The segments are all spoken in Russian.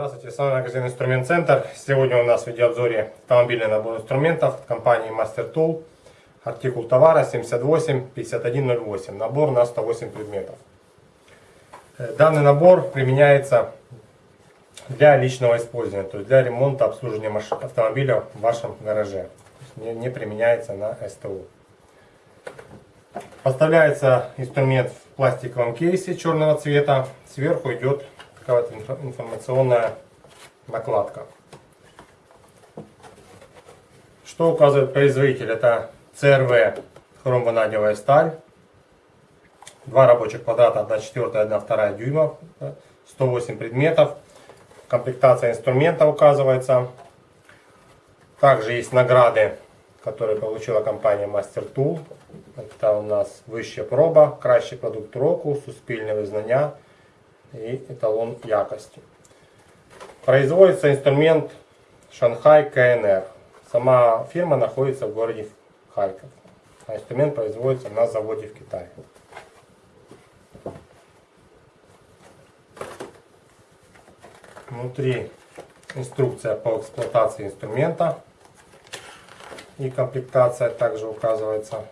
Здравствуйте, с магазин Инструмент Центр. Сегодня у нас в видеообзоре автомобильный набор инструментов компании Master Tool. Артикул товара 785108. Набор на 108 предметов. Э, данный набор применяется для личного использования, то есть для ремонта, обслуживания автомобиля в вашем гараже. Не, не применяется на СТУ. Поставляется инструмент в пластиковом кейсе черного цвета. Сверху идет такая вот информационная накладка. Что указывает производитель? Это CRV хромванадиевая сталь. Два рабочих квадрата, 1 четвертая, 1 вторая дюйма. 108 предметов. Комплектация инструмента указывается. Также есть награды, которые получила компания Master Tool. Это у нас вища проба, кращий продукт року, суспільне визнання и эталон якости. Производится инструмент Шанхай КНР. Сама фирма находится в городе Харьков. А инструмент производится на заводе в Китае. Внутри инструкция по эксплуатации инструмента и комплектация также указывается.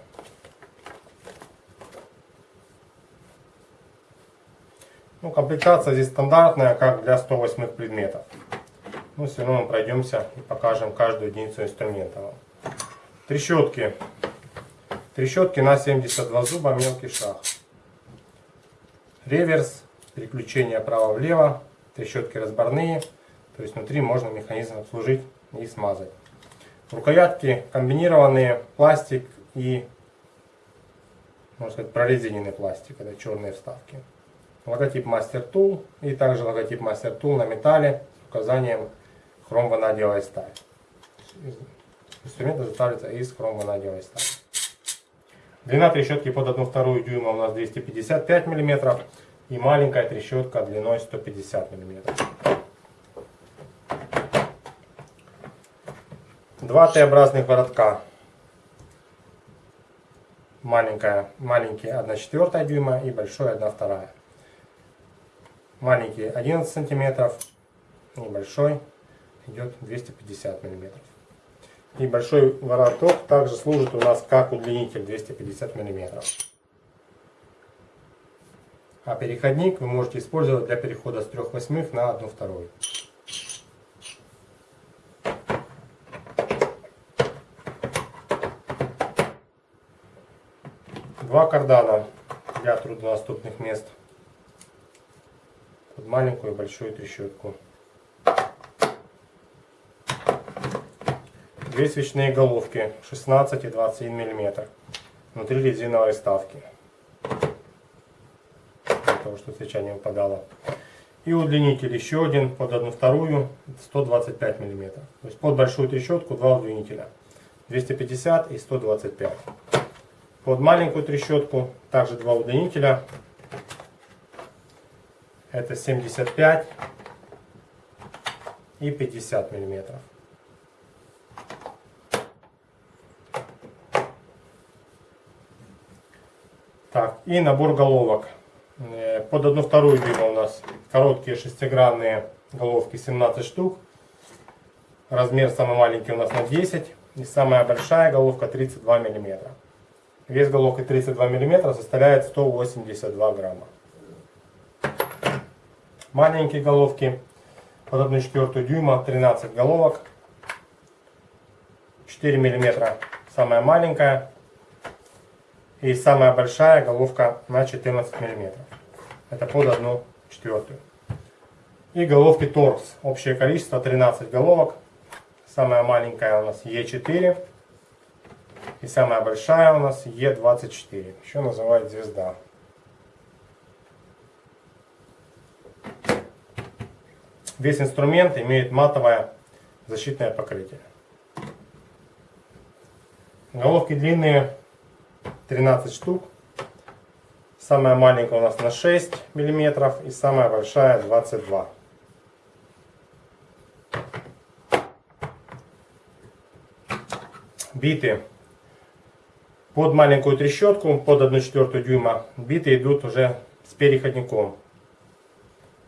Ну, комплектация здесь стандартная, как для 108 предметов. Но все равно мы пройдемся и покажем каждую единицу инструмента. Трещотки. Трещотки на 72 зуба, мелкий шаг. Реверс, переключение право-влево, трещотки разборные. То есть внутри можно механизм обслужить и смазать. Рукоятки комбинированные, пластик и, можно сказать, прорезиненный пластик. Это черные вставки логотип Master Tool и также логотип Master Tool на металле с указанием хром-ванадиевая сталь. Инструмент изготавливается из хром-ванадиевой стали. Длина трещотки под 1,2 дюйма у нас 255 мм и маленькая трещотка длиной 150 мм. Два Т-образных воротка. Маленькая, маленький 1,4 дюйма и большой 1,2 маленький 11 сантиметров, небольшой идет 250 миллиметров. И большой вороток также служит у нас как удлинитель 250 миллиметров. А переходник вы можете использовать для перехода с 3 восьмых на 1 вторую. Два кардана для труднодоступных мест под маленькую и большую трещотку. Две свечные головки 16 и 21 мм. Внутри резиновой вставки. Того, чтобы свеча не выпадала. И удлинитель еще один под одну вторую 125 мм. То есть под большую трещотку два удлинителя. 250 и 125. Под маленькую трещотку также два удлинителя это 75 и 50 миллиметров. Так, и набор головок. Э, под одну вторую дюйма у нас короткие шестигранные головки 17 штук. Размер самый маленький у нас на 10. И самая большая головка 32 миллиметра. Вес головки 32 миллиметра составляет 182 грамма маленькие головки под 1 четвертую дюйма 13 головок 4 миллиметра самая маленькая и самая большая головка на 14 миллиметров это под 1 четвертую. И головки торкс общее количество 13 головок. Самая маленькая у нас Е4 и самая большая у нас Е24 еще называют звезда. Весь инструмент имеет матовое защитное покрытие. Головки длинные 13 штук. Самая маленькая у нас на 6 миллиметров и самая большая 22. биты под маленькую трещотку, под 1,4 дюйма. Биты идут уже с переходником.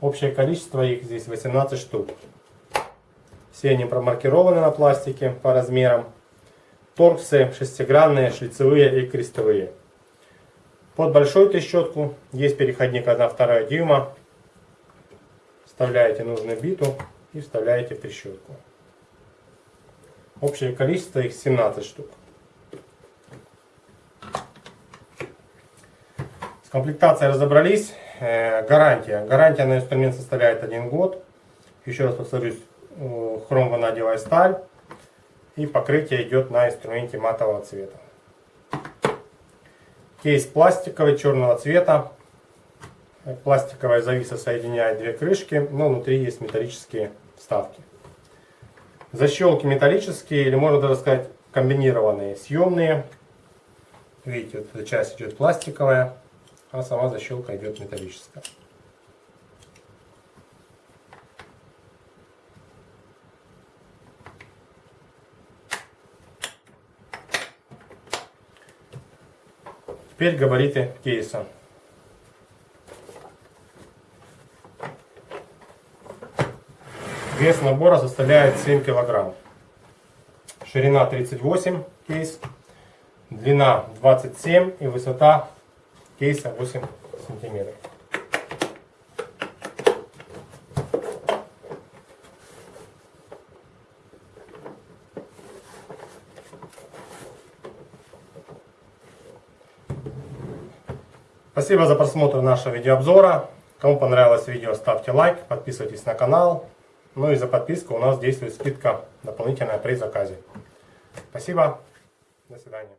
Общее количество их здесь 18 штук. Все они промаркированы на пластике по размерам. Торксы шестигранные, шлицевые и крестовые. Под большую трещотку есть переходник 1,2 дюйма. Вставляете нужную биту и вставляете в трещотку. Общее количество их 17 штук. С комплектацией разобрались. Э, гарантия. Гарантия на инструмент составляет 1 год. Еще раз повторюсь, хром ванадиевая сталь. И покрытие идет на инструменте матового цвета. Кейс пластиковый, черного цвета. Пластиковая зависа соединяет две крышки, но внутри есть металлические вставки. Защелки металлические, или можно даже сказать комбинированные, съемные. Видите, вот эта часть идет пластиковая, а сама защелка идет металлическая. Теперь габариты кейса. Вес набора составляет 7 килограмм. Ширина 38 кейс, длина 27 и высота кейса 8 сантиметров. Спасибо за просмотр нашего видеообзора. Кому понравилось видео, ставьте лайк, подписывайтесь на канал. Ну и за подписку у нас действует скидка дополнительная при заказе. Спасибо. До свидания.